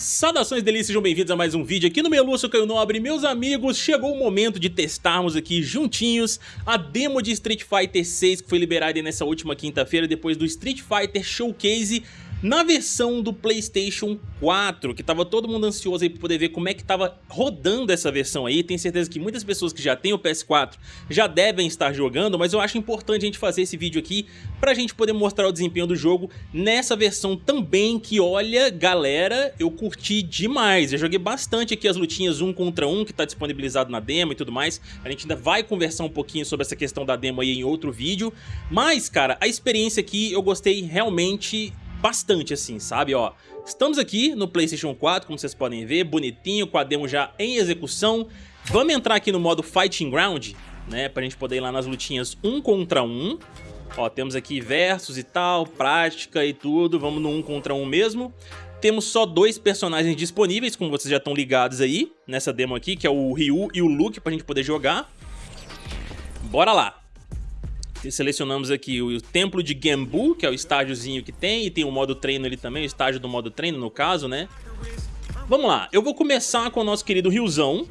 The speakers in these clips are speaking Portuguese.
Saudações delícias, sejam bem-vindos a mais um vídeo aqui no sou Caio Nobre. Meus amigos, chegou o momento de testarmos aqui juntinhos a demo de Street Fighter 6 que foi liberada nessa última quinta-feira depois do Street Fighter Showcase na versão do Playstation 4, que tava todo mundo ansioso aí pra poder ver como é que tava rodando essa versão aí, tenho certeza que muitas pessoas que já têm o PS4 já devem estar jogando, mas eu acho importante a gente fazer esse vídeo aqui pra gente poder mostrar o desempenho do jogo nessa versão também, que olha, galera, eu curti demais, eu joguei bastante aqui as lutinhas um contra um, que tá disponibilizado na demo e tudo mais, a gente ainda vai conversar um pouquinho sobre essa questão da demo aí em outro vídeo, mas, cara, a experiência aqui eu gostei realmente bastante assim, sabe, ó. Estamos aqui no Playstation 4, como vocês podem ver, bonitinho, com a demo já em execução. Vamos entrar aqui no modo Fighting Ground, né, pra gente poder ir lá nas lutinhas um contra um. Ó, temos aqui versus e tal, prática e tudo, vamos no um contra um mesmo. Temos só dois personagens disponíveis, como vocês já estão ligados aí, nessa demo aqui, que é o Ryu e o Luke, pra gente poder jogar. Bora lá! Selecionamos aqui o templo de Gembu, que é o estágiozinho que tem, e tem o modo treino ali também, o estágio do modo treino no caso, né? Vamos lá, eu vou começar com o nosso querido Ryuzão,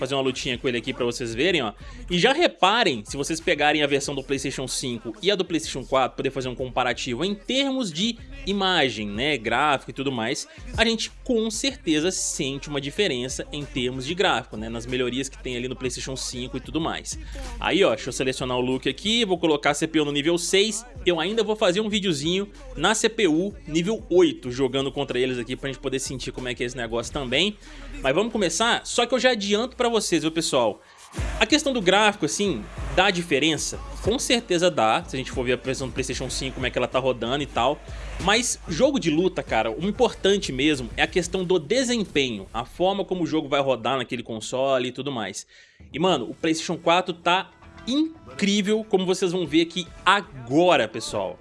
fazer uma lutinha com ele aqui pra vocês verem, ó. E já reparem, se vocês pegarem a versão do Playstation 5 e a do Playstation 4, poder fazer um comparativo em termos de imagem, né, gráfico e tudo mais, a gente com certeza sente uma diferença em termos de gráfico, né, nas melhorias que tem ali no Playstation 5 e tudo mais. Aí, ó, deixa eu selecionar o look aqui, vou colocar a CPU no nível 6, eu ainda vou fazer um videozinho na CPU nível 8, jogando contra eles aqui pra gente poder sentir como é que é esse negócio também. Mas vamos começar, só que eu já adianto pra vocês, viu, pessoal? A questão do gráfico, assim, dá diferença? Com certeza dá, se a gente for ver a versão do Playstation 5, como é que ela tá rodando e tal. Mas jogo de luta, cara, o importante mesmo é a questão do desempenho, a forma como o jogo vai rodar naquele console e tudo mais. E, mano, o Playstation 4 tá incrível, como vocês vão ver aqui agora, pessoal.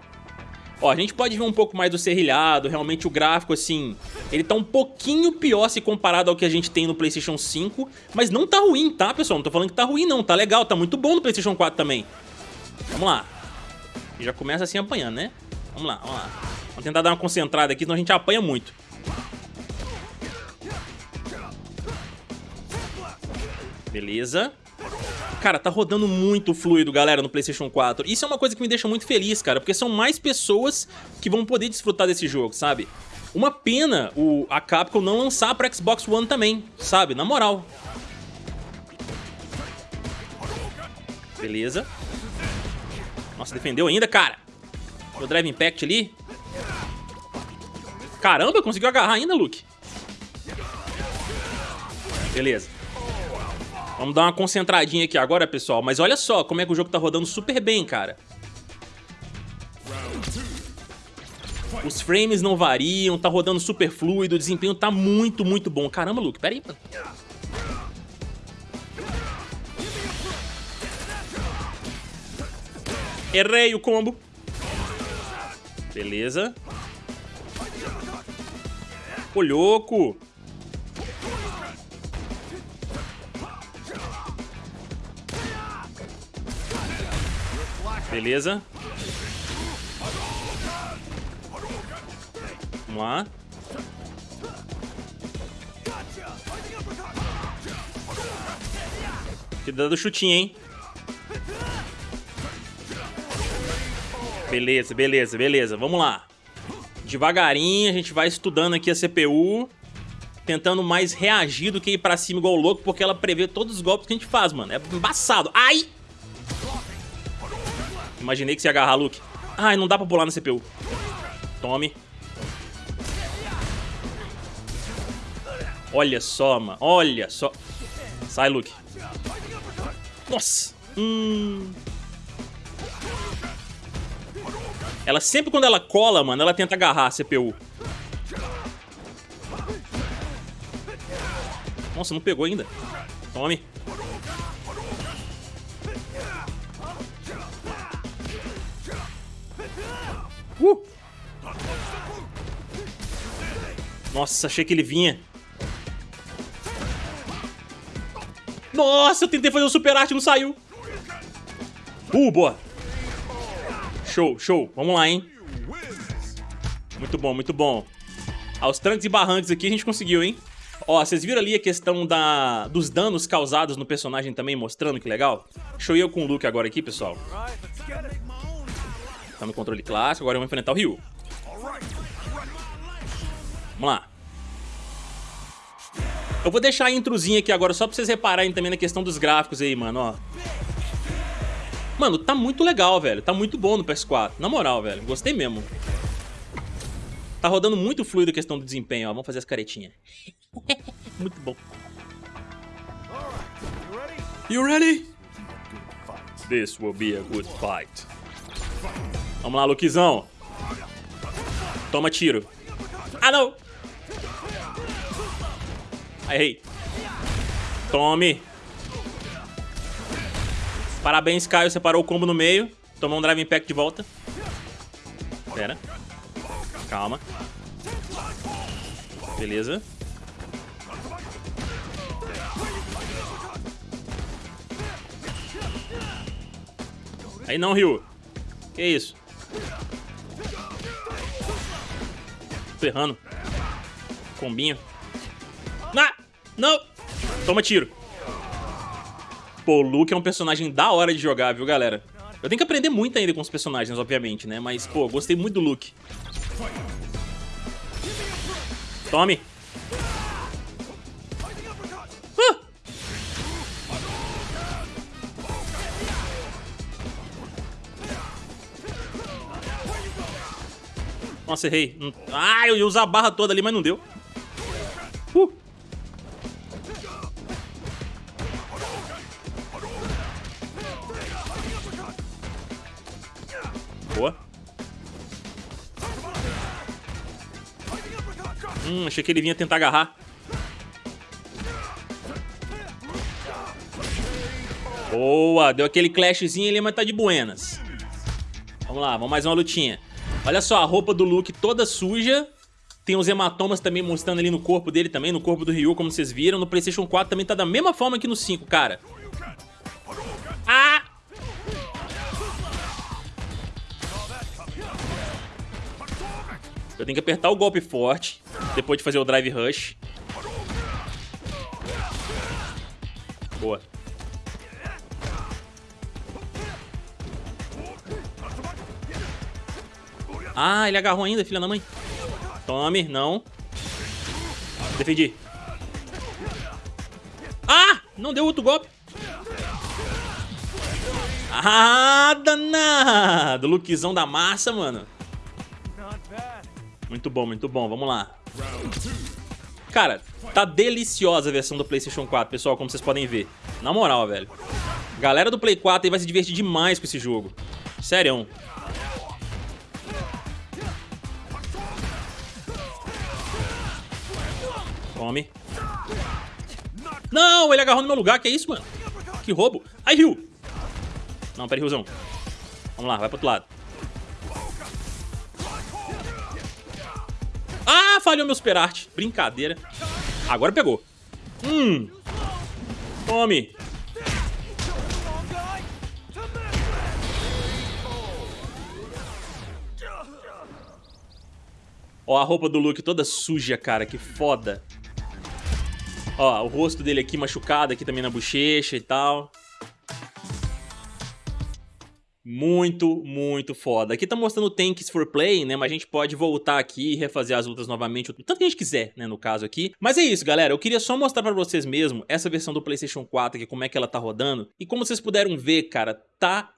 Ó, a gente pode ver um pouco mais do serrilhado, realmente o gráfico, assim, ele tá um pouquinho pior se comparado ao que a gente tem no Playstation 5, mas não tá ruim, tá, pessoal? Não tô falando que tá ruim, não, tá legal, tá muito bom no Playstation 4 também. Vamos lá. Já começa assim apanhando, né? Vamos lá, vamos lá. Vamos tentar dar uma concentrada aqui, senão a gente apanha muito. Beleza. Cara, tá rodando muito fluido, galera, no Playstation 4. Isso é uma coisa que me deixa muito feliz, cara, porque são mais pessoas que vão poder desfrutar desse jogo, sabe? Uma pena o, a Capcom não lançar pra Xbox One também, sabe? Na moral. Beleza. Nossa, defendeu ainda, cara. O Drive Impact ali. Caramba, conseguiu agarrar ainda, Luke. Beleza. Vamos dar uma concentradinha aqui agora, pessoal. Mas olha só como é que o jogo tá rodando super bem, cara. Os frames não variam, tá rodando super fluido, o desempenho tá muito, muito bom. Caramba, Luke, pera aí. Errei o combo. Beleza. Ô, louco. Beleza. Vamos lá. Cuidado do chutinho, hein? Beleza, beleza, beleza. Vamos lá. Devagarinho, a gente vai estudando aqui a CPU. Tentando mais reagir do que ir pra cima igual louco, porque ela prevê todos os golpes que a gente faz, mano. É embaçado. Ai! Imaginei que você ia agarrar, Luke. Ai, não dá pra pular na CPU. Tome. Olha só, mano. Olha só. Sai, Luke. Nossa. Hum. Ela sempre quando ela cola, mano, ela tenta agarrar a CPU. Nossa, não pegou ainda. Tome. Uh! Nossa, achei que ele vinha. Nossa, eu tentei fazer o super arte, não saiu. Uh, boa. Show, show. Vamos lá, hein. Muito bom, muito bom. Aos trancos e barrancos aqui a gente conseguiu, hein? Ó, vocês viram ali a questão da, dos danos causados no personagem também, mostrando que legal? Deixa eu ir com o Luke agora aqui, pessoal. Tá no controle clássico, agora eu vou enfrentar o Ryu. Vamos lá. Eu vou deixar a introzinha aqui agora só pra vocês repararem também na questão dos gráficos aí, mano, ó. Mano, tá muito legal, velho. Tá muito bom no PS4. Na moral, velho. Gostei mesmo. Tá rodando muito fluido a questão do desempenho, ó. Vamos fazer as caretinhas. muito bom. You ready? This will be a good fight. Vamos lá, Luquizão. Toma tiro. Ah, não! Errei. Tome. Parabéns, Caio. Você parou o combo no meio. Tomou um Drive Impact de volta. Pera. Calma. Beleza. Aí não, Ryu. Que isso? Ferrando. Combinho. Ah! Não! Toma tiro. Pô, o Luke é um personagem da hora de jogar, viu, galera? Eu tenho que aprender muito ainda com os personagens, obviamente, né? Mas, pô, gostei muito do Luke. Tome. Nossa, errei. Ah, eu ia usar a barra toda ali, mas não deu. Uh. Boa. Hum, achei que ele vinha tentar agarrar. Boa, deu aquele clashzinho ali, mas tá de buenas. Vamos lá, vamos mais uma lutinha. Olha só, a roupa do Luke toda suja. Tem os hematomas também mostrando ali no corpo dele também, no corpo do Ryu, como vocês viram. No Playstation 4 também tá da mesma forma que no 5, cara. Ah! Eu tenho que apertar o golpe forte, depois de fazer o Drive Rush. Boa. Ah, ele agarrou ainda, filha da mãe. Tome, não. Defendi. Ah! Não deu outro golpe. Ah, danado! Lookzão da massa, mano. Muito bom, muito bom. Vamos lá. Cara, tá deliciosa a versão do PlayStation 4, pessoal, como vocês podem ver. Na moral, velho. Galera do Play 4 aí vai se divertir demais com esse jogo. Sério. Tome. Não, ele agarrou no meu lugar. Que é isso, mano? Que roubo. Ai, Rio. Não, pera aí. Vamos lá, vai pro outro lado. Ah, falhou meu super arte. Brincadeira. Agora pegou. Hum. Tome. Ó, a roupa do Luke toda suja, cara. Que foda. Ó, o rosto dele aqui machucado, aqui também na bochecha e tal. Muito, muito foda. Aqui tá mostrando Tanks for Play, né? Mas a gente pode voltar aqui e refazer as lutas novamente, o tanto que a gente quiser, né? No caso aqui. Mas é isso, galera. Eu queria só mostrar pra vocês mesmo essa versão do PlayStation 4 aqui, como é que ela tá rodando. E como vocês puderam ver, cara, tá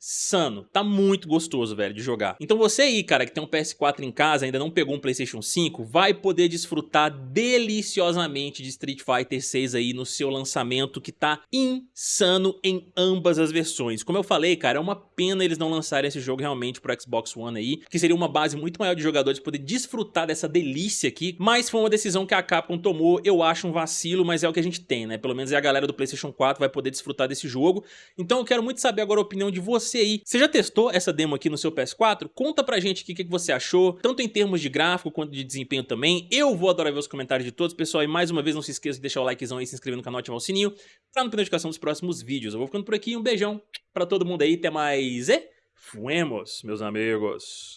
insano. Tá muito gostoso, velho, de jogar. Então você aí, cara, que tem um PS4 em casa, ainda não pegou um PlayStation 5, vai poder desfrutar deliciosamente de Street Fighter 6 aí no seu lançamento, que tá insano em ambas as versões. Como eu falei, cara, é uma pena eles não lançarem esse jogo realmente pro Xbox One aí, que seria uma base muito maior de jogadores poder desfrutar dessa delícia aqui, mas foi uma decisão que a Capcom tomou, eu acho um vacilo, mas é o que a gente tem, né? Pelo menos é a galera do PlayStation 4 vai poder desfrutar desse jogo. Então eu quero muito saber agora a opinião de você aí. Você já testou essa demo aqui no seu PS4? Conta pra gente o que, que você achou, tanto em termos de gráfico quanto de desempenho também. Eu vou adorar ver os comentários de todos, pessoal. E mais uma vez, não se esqueça de deixar o likezão aí, se inscrever no canal e ativar o sininho pra não ter notificação dos próximos vídeos. Eu vou ficando por aqui, um beijão pra todo mundo aí, até mais e fuemos, meus amigos.